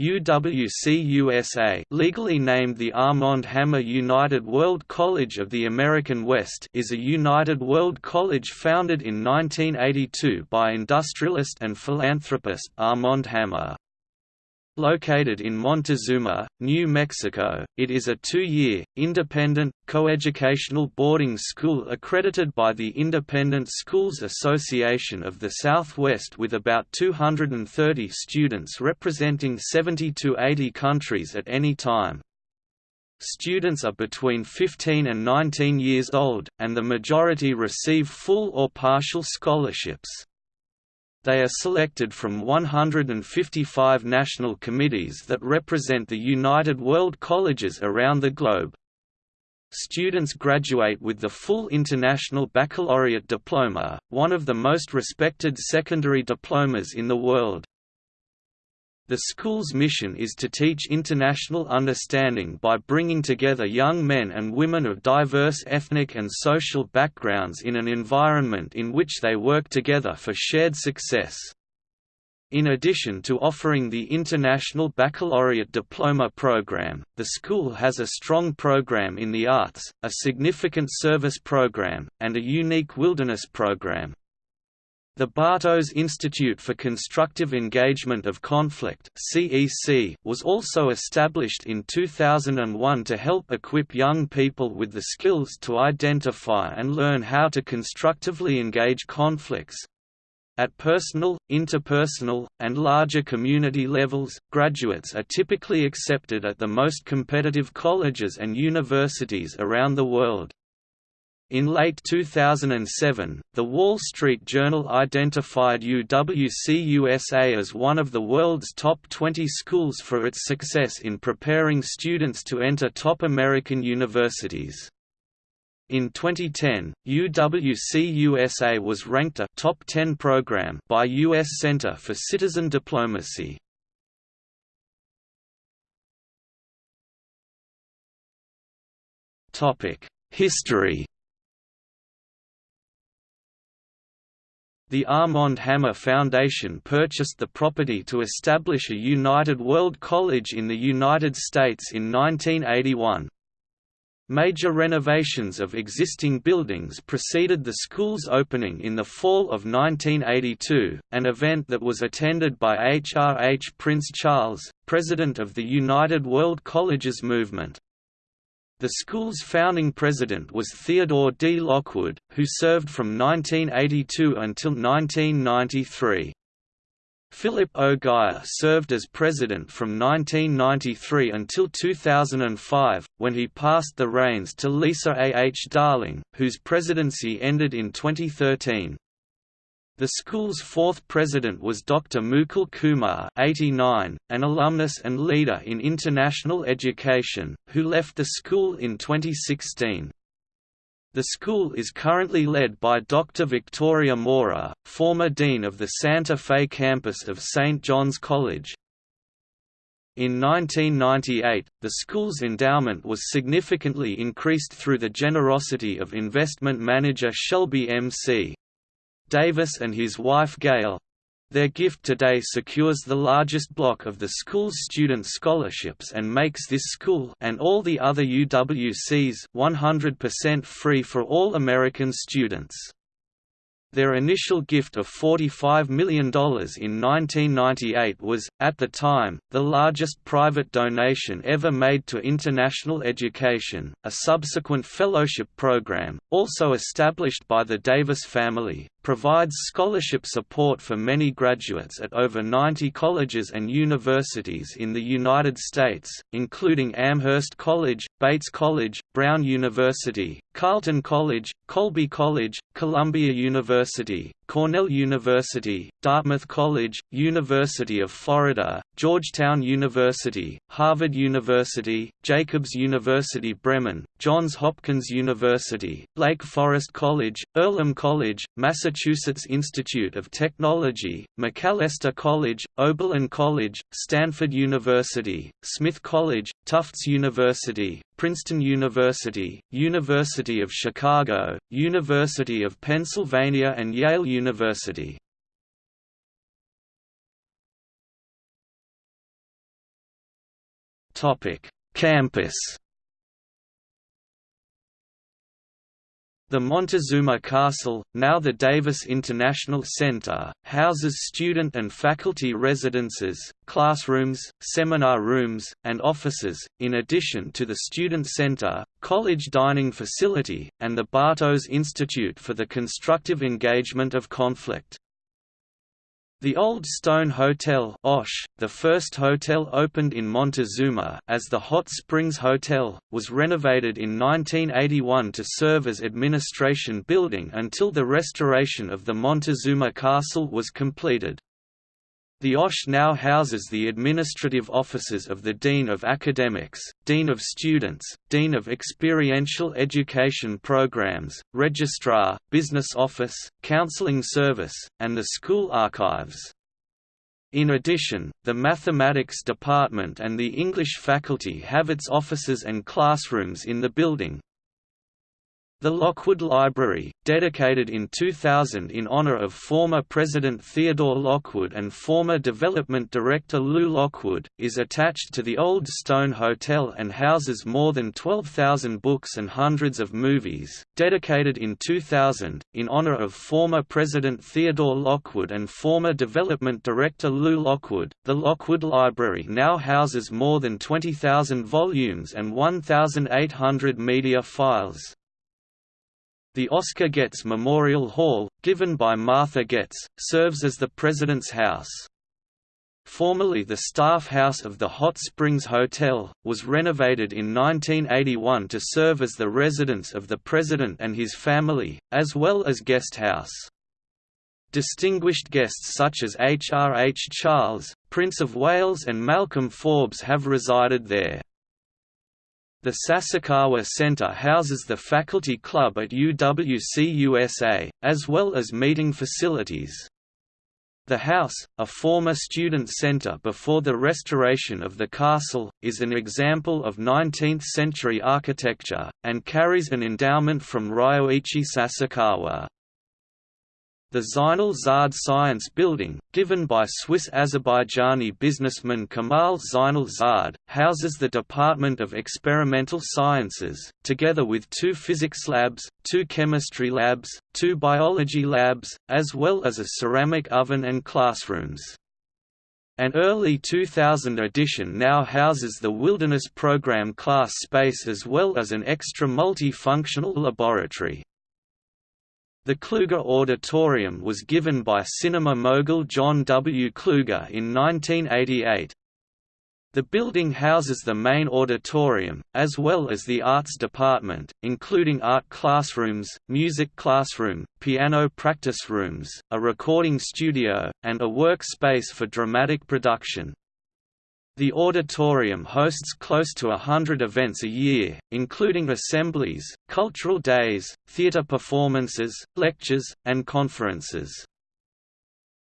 UWC-USA legally named the Armand Hammer United World College of the American West is a United World College founded in 1982 by industrialist and philanthropist Armand Hammer. Located in Montezuma, New Mexico, it is a two-year, independent, coeducational boarding school accredited by the Independent Schools Association of the Southwest with about 230 students representing 70 to 80 countries at any time. Students are between 15 and 19 years old, and the majority receive full or partial scholarships. They are selected from 155 national committees that represent the United World Colleges around the globe. Students graduate with the full International Baccalaureate diploma, one of the most respected secondary diplomas in the world. The school's mission is to teach international understanding by bringing together young men and women of diverse ethnic and social backgrounds in an environment in which they work together for shared success. In addition to offering the International Baccalaureate Diploma program, the school has a strong program in the arts, a significant service program, and a unique wilderness program. The Bartos Institute for Constructive Engagement of Conflict was also established in 2001 to help equip young people with the skills to identify and learn how to constructively engage conflicts. At personal, interpersonal, and larger community levels, graduates are typically accepted at the most competitive colleges and universities around the world. In late 2007, The Wall Street Journal identified UWC-USA as one of the world's top 20 schools for its success in preparing students to enter top American universities. In 2010, UWC-USA was ranked a top 10 program by U.S. Center for Citizen Diplomacy. History The Armand Hammer Foundation purchased the property to establish a United World College in the United States in 1981. Major renovations of existing buildings preceded the school's opening in the fall of 1982, an event that was attended by HRH Prince Charles, president of the United World Colleges movement. The school's founding president was Theodore D. Lockwood, who served from 1982 until 1993. Philip O. Geier served as president from 1993 until 2005, when he passed the reins to Lisa A. H. Darling, whose presidency ended in 2013. The school's fourth president was Dr. Mukul Kumar 89, an alumnus and leader in international education, who left the school in 2016. The school is currently led by Dr. Victoria Mora, former dean of the Santa Fe campus of St. John's College. In 1998, the school's endowment was significantly increased through the generosity of investment manager Shelby M.C. Davis and his wife Gail. Their gift today secures the largest block of the school's student scholarships and makes this school and all the other UWCs 100% free for all American students. Their initial gift of $45 million in 1998 was, at the time, the largest private donation ever made to international education. A subsequent fellowship program, also established by the Davis family, provides scholarship support for many graduates at over 90 colleges and universities in the United States, including Amherst College, Bates College, Brown University, Carleton College, Colby College, Columbia University, Cornell University, Dartmouth College, University of Florida, Georgetown University, Harvard University, Jacobs University Bremen, Johns Hopkins University, Lake Forest College, Earlham College, Massachusetts Institute of Technology, Macalester College, Oberlin College, Stanford University, Smith College, Tufts University, Princeton University, University of Chicago, University of Pennsylvania and Yale University. Campus The Montezuma Castle, now the Davis International Center, houses student and faculty residences, classrooms, seminar rooms, and offices, in addition to the Student Center, college dining facility, and the Bartos Institute for the Constructive Engagement of Conflict. The Old Stone Hotel Osh, the first hotel opened in Montezuma as the Hot Springs Hotel, was renovated in 1981 to serve as administration building until the restoration of the Montezuma Castle was completed. The OSH now houses the administrative offices of the Dean of Academics, Dean of Students, Dean of Experiential Education Programs, Registrar, Business Office, Counseling Service, and the School Archives. In addition, the Mathematics Department and the English faculty have its offices and classrooms in the building, the Lockwood Library, dedicated in 2000 in honor of former President Theodore Lockwood and former Development Director Lou Lockwood, is attached to the Old Stone Hotel and houses more than 12,000 books and hundreds of movies. Dedicated in 2000, in honor of former President Theodore Lockwood and former Development Director Lou Lockwood, the Lockwood Library now houses more than 20,000 volumes and 1,800 media files. The Oscar Getz Memorial Hall, given by Martha Getz, serves as the President's House. Formerly the staff house of the Hot Springs Hotel, was renovated in 1981 to serve as the residence of the President and his family, as well as guest house. Distinguished guests such as H. R. H. Charles, Prince of Wales and Malcolm Forbes have resided there. The Sasakawa Center houses the faculty club at UWC-USA, as well as meeting facilities. The house, a former student center before the restoration of the castle, is an example of 19th-century architecture, and carries an endowment from Ryoichi Sasakawa. The Zainal Zard Science Building, given by Swiss-Azerbaijani businessman Kamal Zainal Zard, houses the Department of Experimental Sciences, together with two physics labs, two chemistry labs, two biology labs, as well as a ceramic oven and classrooms. An early 2000 edition now houses the Wilderness Program class space as well as an extra multi-functional laboratory. The Kluge Auditorium was given by cinema mogul John W. Kluge in 1988. The building houses the main auditorium, as well as the arts department, including art classrooms, music classroom, piano practice rooms, a recording studio, and a workspace for dramatic production. The auditorium hosts close to a hundred events a year, including assemblies, cultural days, theater performances, lectures, and conferences.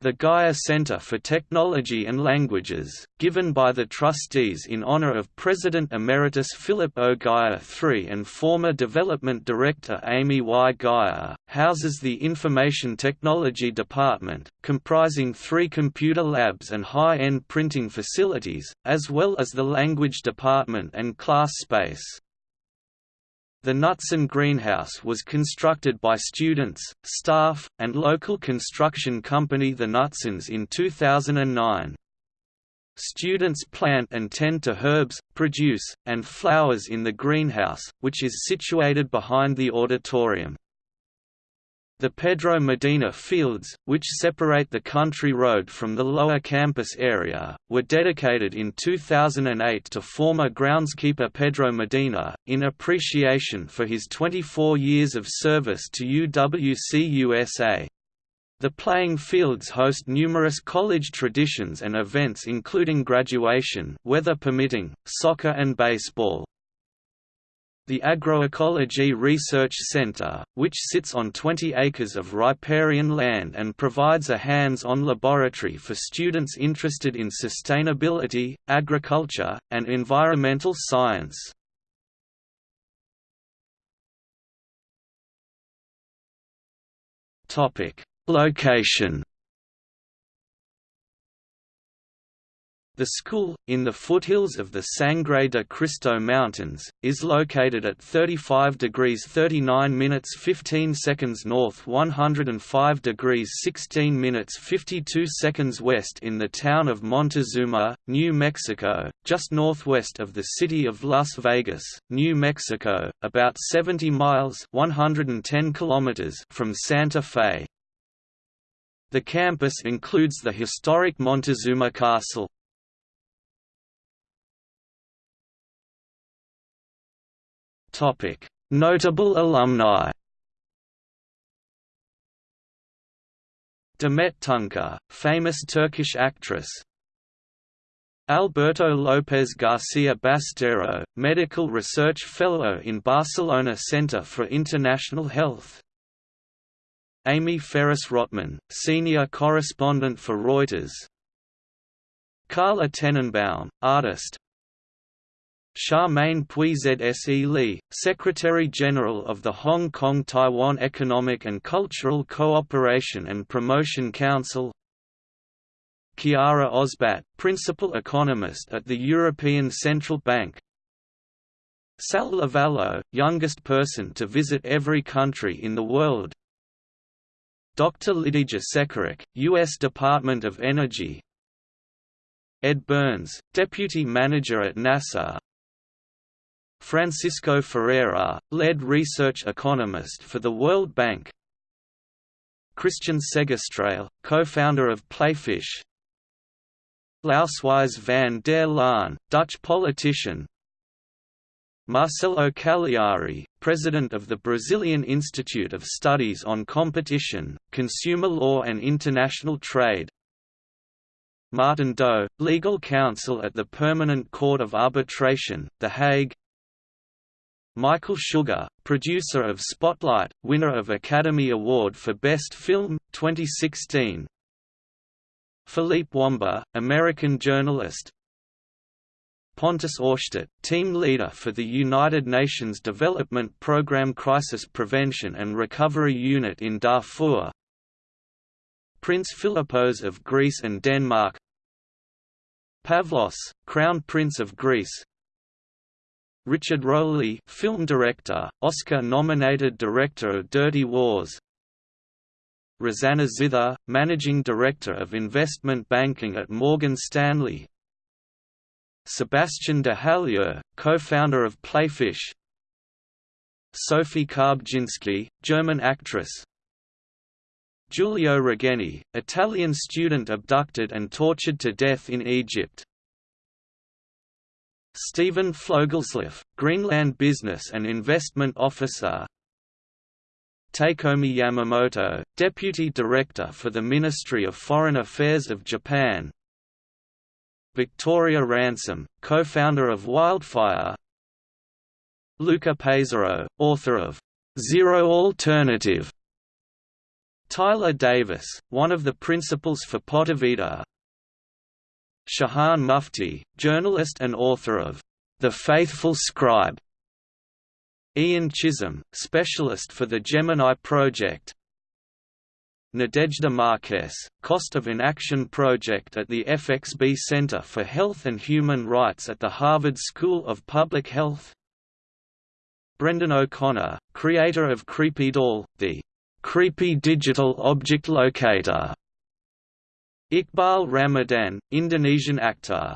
The Geier Center for Technology and Languages, given by the trustees in honor of President Emeritus Philip O. Geier III and former Development Director Amy Y. Geier, houses the Information Technology Department, comprising three computer labs and high-end printing facilities, as well as the Language Department and class space. The Knutson greenhouse was constructed by students, staff, and local construction company The Knutsons in 2009. Students plant and tend to herbs, produce, and flowers in the greenhouse, which is situated behind the auditorium. The Pedro Medina Fields, which separate the country road from the lower campus area, were dedicated in 2008 to former groundskeeper Pedro Medina, in appreciation for his 24 years of service to UWC-USA. The playing fields host numerous college traditions and events including graduation weather permitting, soccer and baseball. The Agroecology Research Center, which sits on 20 acres of riparian land and provides a hands-on laboratory for students interested in sustainability, agriculture, and environmental science. Location The school, in the foothills of the Sangre de Cristo Mountains, is located at 35 degrees 39 minutes 15 seconds north 105 degrees 16 minutes 52 seconds west in the town of Montezuma, New Mexico, just northwest of the city of Las Vegas, New Mexico, about 70 miles 110 kilometers from Santa Fe. The campus includes the historic Montezuma Castle, Notable alumni. Demet Tunca, famous Turkish actress. Alberto López García Basteiro, Medical Research Fellow in Barcelona Center for International Health. Amy Ferris Rotman, Senior Correspondent for Reuters. Carla Tenenbaum, artist, Charmaine Puy-Zse Lee, Secretary-General of the Hong Kong-Taiwan Economic and Cultural Cooperation and Promotion Council Chiara Osbat, Principal Economist at the European Central Bank Sal Lavallo, youngest person to visit every country in the world Dr. Lidija Čekaruk, U.S. Department of Energy Ed Burns, Deputy Manager at NASA Francisco Ferreira, lead research economist for the World Bank. Kristian Segerstrale, co-founder of Playfish. Lousewies van der Laan, Dutch politician. Marcelo Calliari, president of the Brazilian Institute of Studies on Competition, Consumer Law and International Trade. Martin Doe, legal counsel at the Permanent Court of Arbitration, The Hague Michael Sugar, producer of Spotlight, winner of Academy Award for Best Film, 2016 Philippe Wamba, American journalist. Pontus Ohrstedt, team leader for the United Nations Development Programme Crisis Prevention and Recovery Unit in Darfur. Prince Philippos of Greece and Denmark. Pavlos, Crown Prince of Greece Richard Rowley, film director, Oscar-nominated director of Dirty Wars. Rosanna Zither, managing director of investment banking at Morgan Stanley. Sebastien de Halleux, co-founder of Playfish. Sophie Karbjinski, German actress. Giulio Regeni, Italian student abducted and tortured to death in Egypt. Stephen Fogelsleff, Greenland Business and Investment Officer. Takeomi Yamamoto, Deputy Director for the Ministry of Foreign Affairs of Japan. Victoria Ransom, co-founder of Wildfire. Luca Paisero, author of Zero Alternative. Tyler Davis, one of the principals for Potavita Shahan Mufti, journalist and author of The Faithful Scribe. Ian Chisholm, specialist for the Gemini Project. Nadejda Marques, Cost of Inaction Project at the FXB Center for Health and Human Rights at the Harvard School of Public Health. Brendan O'Connor, creator of Creepy Doll, the Creepy Digital Object Locator Iqbaal Ramadhan, Indonesian actor